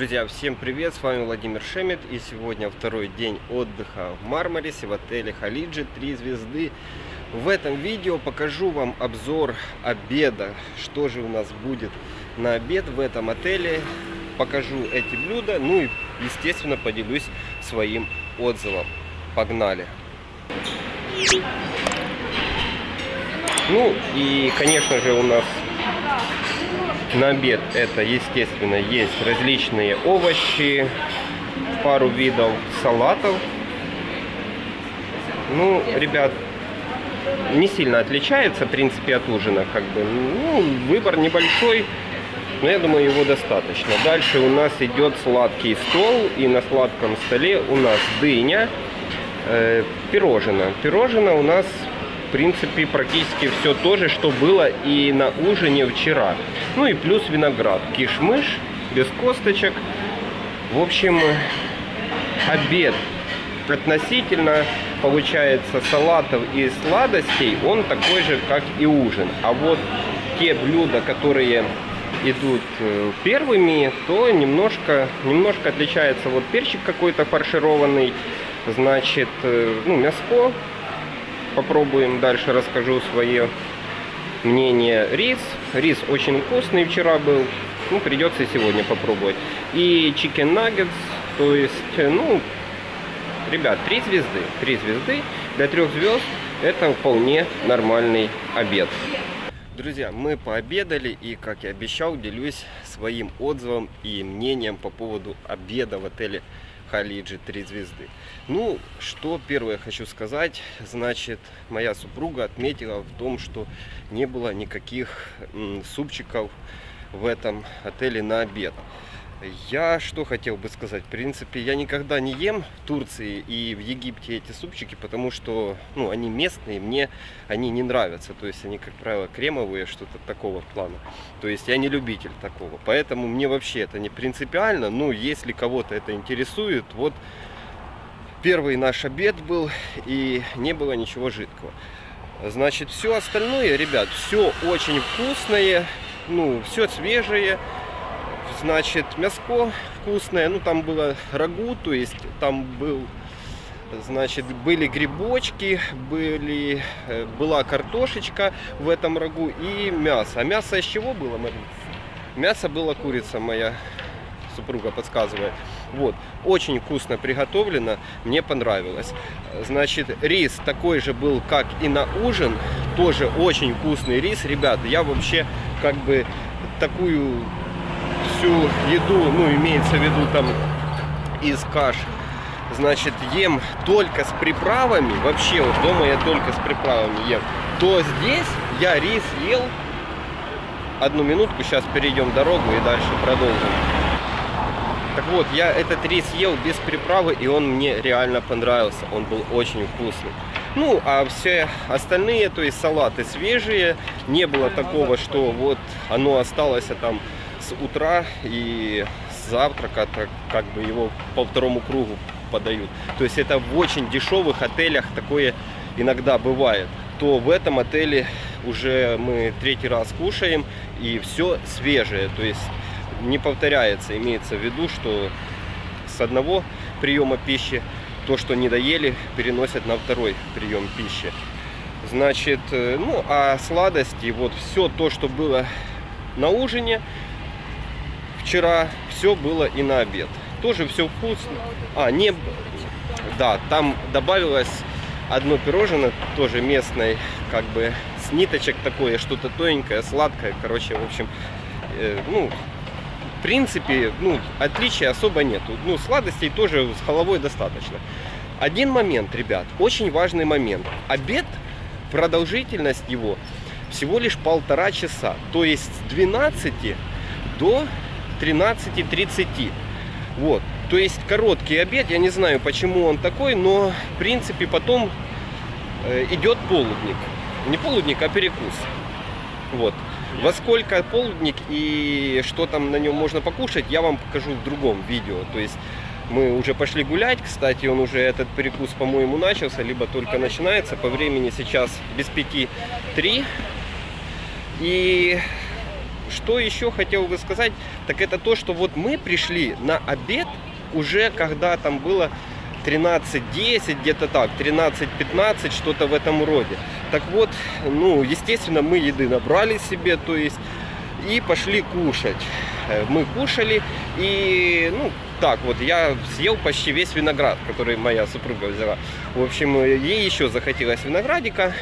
Друзья, всем привет, с вами Владимир Шемет и сегодня второй день отдыха в Мармарисе в отеле Халиджи 3 звезды. В этом видео покажу вам обзор обеда, что же у нас будет на обед в этом отеле. Покажу эти блюда, ну и естественно поделюсь своим отзывом. Погнали! Ну и конечно же у нас на обед это, естественно, есть различные овощи, пару видов салатов. Ну, ребят, не сильно отличается, в принципе, от ужина. Как бы, ну, выбор небольшой, но я думаю, его достаточно. Дальше у нас идет сладкий стол, и на сладком столе у нас дыня, э, пирожное. Пирожное у нас в принципе, практически все то же, что было и на ужине вчера. Ну и плюс виноград. Кишмыш, без косточек. В общем, обед относительно, получается, салатов и сладостей, он такой же, как и ужин. А вот те блюда, которые идут э, первыми, то немножко, немножко отличается. Вот перчик какой-то фаршированный, значит, э, ну, мяско попробуем. Дальше расскажу свое мнение. Рис. Рис очень вкусный вчера был. Ну, придется сегодня попробовать. И chicken nuggets. То есть, ну, ребят, три звезды. Три звезды. Для трех звезд это вполне нормальный обед. Друзья, мы пообедали и, как и обещал, делюсь своим отзывом и мнением по поводу обеда в отеле Халиджи 3 звезды. Ну, что первое хочу сказать, значит, моя супруга отметила в том, что не было никаких супчиков в этом отеле на обед. Я что хотел бы сказать, в принципе, я никогда не ем в Турции и в Египте эти супчики, потому что, ну, они местные, мне они не нравятся, то есть они, как правило, кремовые, что-то такого плана. То есть я не любитель такого, поэтому мне вообще это не принципиально, ну, если кого-то это интересует, вот первый наш обед был и не было ничего жидкого. Значит, все остальное, ребят, все очень вкусное, ну, все свежее, значит, мяско вкусное. Ну, там было рагу, то есть там был, значит, были грибочки, были, э, была картошечка в этом рагу и мясо. А мясо из чего было, Марин? Мясо было курица моя супруга подсказывает. Вот, очень вкусно приготовлено, мне понравилось. Значит, рис такой же был, как и на ужин, тоже очень вкусный рис. Ребята, я вообще как бы такую всю еду, ну, имеется в виду там из каш, значит, ем только с приправами, вообще вот дома я только с приправами ем, то здесь я рис ел, одну минутку, сейчас перейдем дорогу и дальше продолжим. Так вот, я этот рис ел без приправы, и он мне реально понравился, он был очень вкусный. Ну, а все остальные, то есть салаты свежие, не было такого, что вот оно осталось а там утра и с завтрака так, как бы его по второму кругу подают. То есть это в очень дешевых отелях такое иногда бывает. То в этом отеле уже мы третий раз кушаем и все свежее. То есть не повторяется. Имеется в виду, что с одного приема пищи то, что не доели, переносят на второй прием пищи. Значит, э, ну а сладости, вот все то, что было на ужине, вчера все было и на обед. Тоже все вкусно. А, не... Да, там добавилось одно пирожное, тоже местное, как бы с ниточек такое, что-то тоненькое, сладкое. Короче, в общем, э, ну, в принципе, ну, отличия особо нету. Ну, сладостей тоже с головой достаточно. Один момент, ребят, очень важный момент. Обед, продолжительность его всего лишь полтора часа. То есть с 12 до 13.30. Вот. То есть короткий обед, я не знаю, почему он такой, но в принципе потом э, идет полудник. Не полудник, а перекус. Вот. Во сколько полудник и что там на нем можно покушать, я вам покажу в другом видео. То есть мы уже пошли гулять, кстати, он уже этот перекус, по-моему, начался, либо только начинается. По времени сейчас без пяти три. И что еще хотел бы сказать, так это то, что вот мы пришли на обед уже когда там было 13-10, где-то так, 13-15, что-то в этом роде. Так вот, ну, естественно, мы еды набрали себе, то есть, и пошли кушать. Э, Мы кушали, и, ну, так вот, я съел почти весь виноград, который моя супруга взяла. В общем, ей еще захотелось виноградика,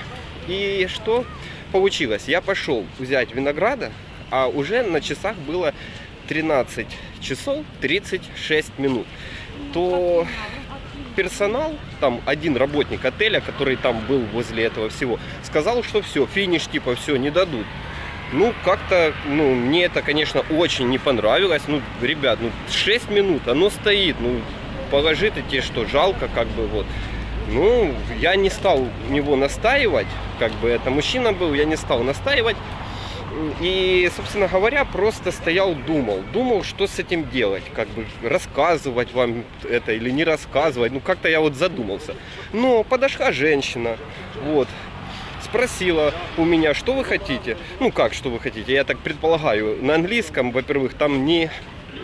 и что получилось? Я пошел взять винограда, а уже на часах было 13 часов 36 минут. То персонал, там один работник отеля, который там был возле этого всего, сказал, что все, финиш типа все, не дадут. Ну, как-то, ну, мне это, конечно, очень не понравилось. Ну, ребят, ну, 6 минут, оно стоит, ну, положи-то тебе что, жалко, как бы, вот. Ну, я не стал у него настаивать, как бы это мужчина был, я не стал настаивать. И, собственно говоря, просто стоял, думал. Думал, что с этим делать. Как бы рассказывать вам это или не рассказывать. Ну, как-то я вот задумался. Но подошла женщина, вот, спросила у меня, что вы хотите. Ну, как, что вы хотите? Я так предполагаю, на английском, во-первых, там не...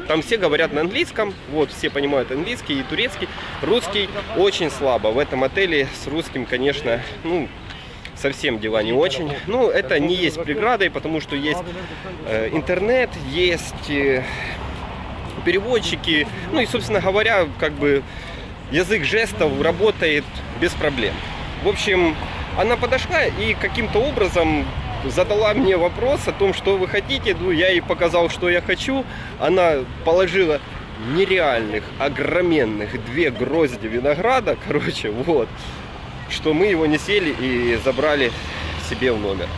Там все говорят на английском, вот, все понимают английский и турецкий. Русский очень слабо. В этом отеле с русским, конечно, ну, совсем дела не очень. Ну, это не есть преградой, потому что есть э, интернет, есть э, переводчики. Ну и, собственно говоря, как бы язык жестов работает без проблем. В общем, она подошла и каким-то образом задала мне вопрос о том, что вы хотите. Ну, я ей показал, что я хочу. Она положила нереальных, огроменных две грозди винограда, короче, вот что мы его не сели и забрали себе в номер.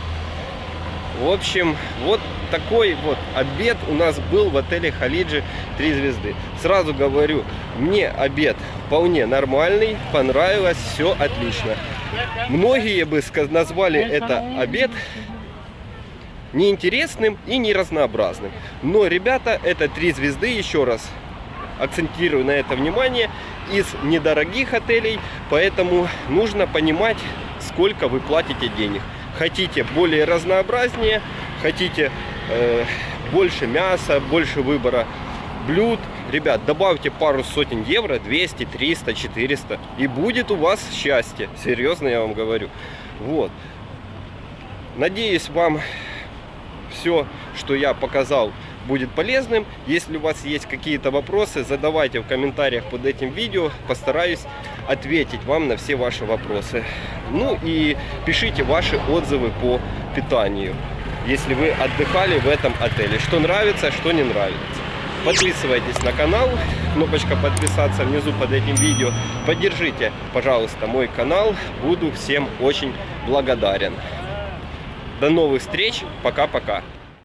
В общем, вот такой вот обед у нас был в отеле Халиджи 3 звезды. Сразу говорю, мне обед вполне нормальный, понравилось, все отлично. Многие бы назвали это обед неинтересным и не разнообразным. Но, ребята, это 3 звезды, еще раз акцентирую на это внимание, из недорогих отелей, поэтому нужно понимать, сколько вы платите денег. Хотите более разнообразнее, хотите э, больше мяса, больше выбора блюд, ребят, добавьте пару сотен евро, 200, 300, 400, и будет у вас счастье, серьезно я вам говорю. Вот. Надеюсь, вам все, что я показал, будет полезным. Если у вас есть какие-то вопросы, задавайте в комментариях под этим видео. Постараюсь ответить вам на все ваши вопросы. Ну и пишите ваши отзывы по питанию, если вы отдыхали в этом отеле. Что нравится, что не нравится. Подписывайтесь на канал, кнопочка подписаться внизу под этим видео. Поддержите, пожалуйста, мой канал. Буду всем очень благодарен. До новых встреч. Пока-пока.